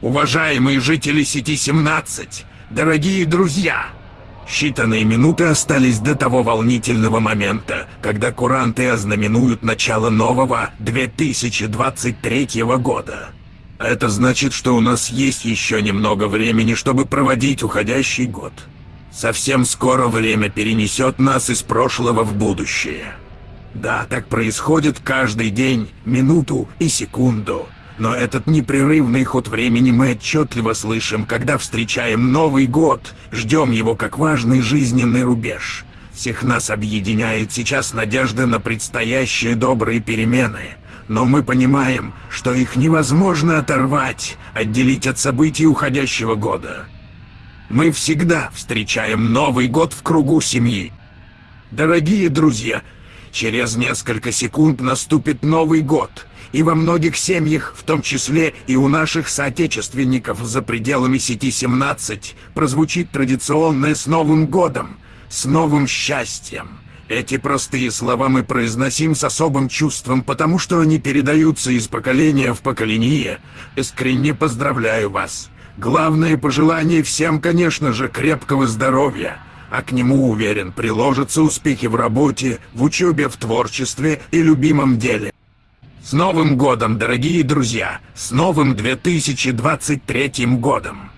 Уважаемые жители сети 17, дорогие друзья! Считанные минуты остались до того волнительного момента, когда куранты ознаменуют начало нового 2023 года. Это значит, что у нас есть еще немного времени, чтобы проводить уходящий год. Совсем скоро время перенесет нас из прошлого в будущее. Да, так происходит каждый день, минуту и секунду. Но этот непрерывный ход времени мы отчетливо слышим, когда встречаем Новый год, ждем его как важный жизненный рубеж. Всех нас объединяет сейчас надежда на предстоящие добрые перемены. Но мы понимаем, что их невозможно оторвать, отделить от событий уходящего года. Мы всегда встречаем Новый год в кругу семьи. Дорогие друзья, через несколько секунд наступит Новый год — и во многих семьях, в том числе и у наших соотечественников за пределами сети 17, прозвучит традиционное «С Новым годом!» «С новым счастьем!» Эти простые слова мы произносим с особым чувством, потому что они передаются из поколения в поколение. Искренне поздравляю вас. Главное пожелание всем, конечно же, крепкого здоровья. А к нему, уверен, приложатся успехи в работе, в учебе, в творчестве и любимом деле. С Новым годом, дорогие друзья! С новым 2023 годом!